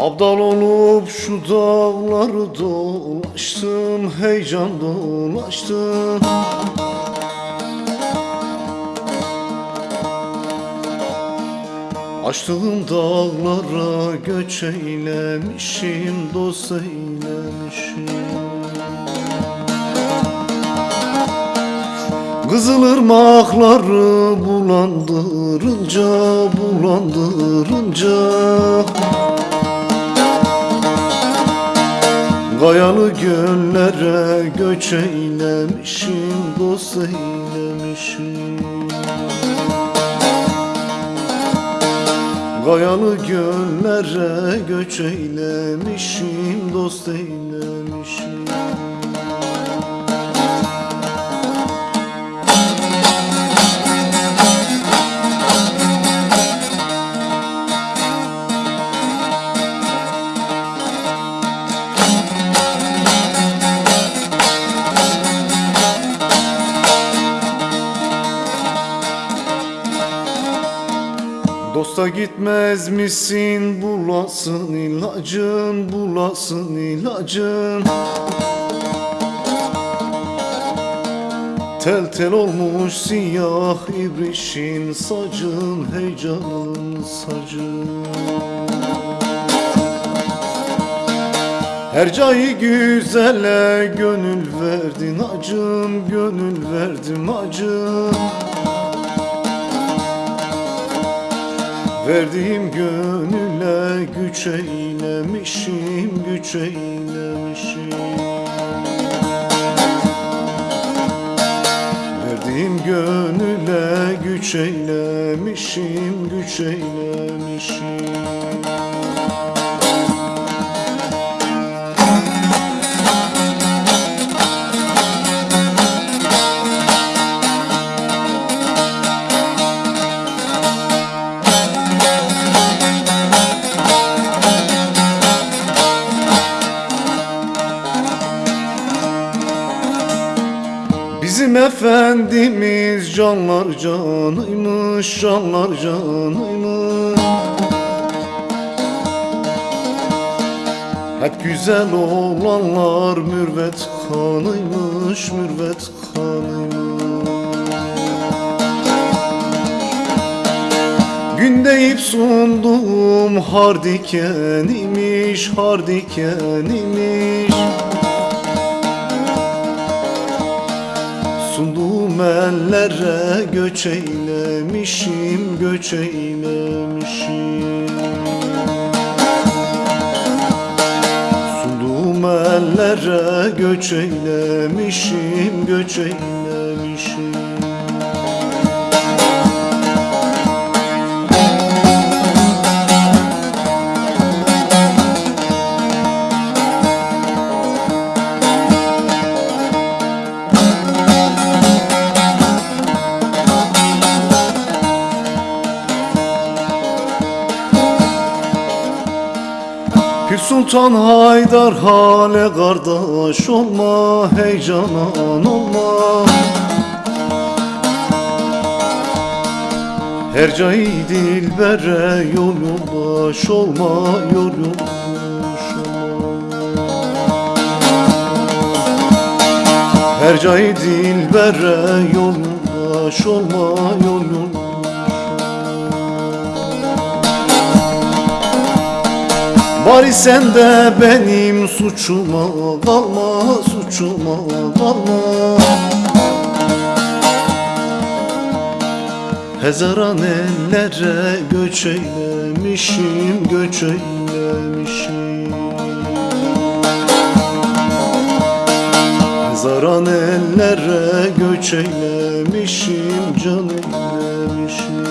Abdal olup şu dağları dolaştım Heyecan dolaştım Açtığım dağlara göç eylemişim Dost eylemişim. Kızılırmakları bulandırınca bulandırınca Kayalı göllere göç eylemişim Dost eylemişim Kayalı göllere göç eylemişim Dost eylemişim Dosta gitmez misin? Bulasın ilacın bulasın ilacın. Tel tel olmuş siyah ibrişin sacın heyecanın sacın Her cayı güzele gönül verdin acım gönül verdim acım Verdiğim gönüle güç eylemişim, güç eylemişim. Verdiğim gönüle güç eylemişim, güç eylemişim Bizim efendimiz canlar canıymış, canlar canıymış. Hep güzel olanlar mürvet kanıymış, mürvet kanıymış. Gün deyip sundum hardiken imiş, hardiken imiş Ellere göç eylemişim, göç eylemişim. Sunduğum ellere göç eylemişim, göç eylemişim Pir Sultan Haydar hale kardeş olma heyecanan olma. Her cayı dilbere yol yoldaş olma yol yoldaş olma. Her cayı dilbere yol yoldaş olma yol yoldaş Bari sen de benim suçuma kalma, suçuma kalma Hezaran ellere göç eylemişim, göç eylemişim. Hezaran ellere göç eylemişim, can eylemişim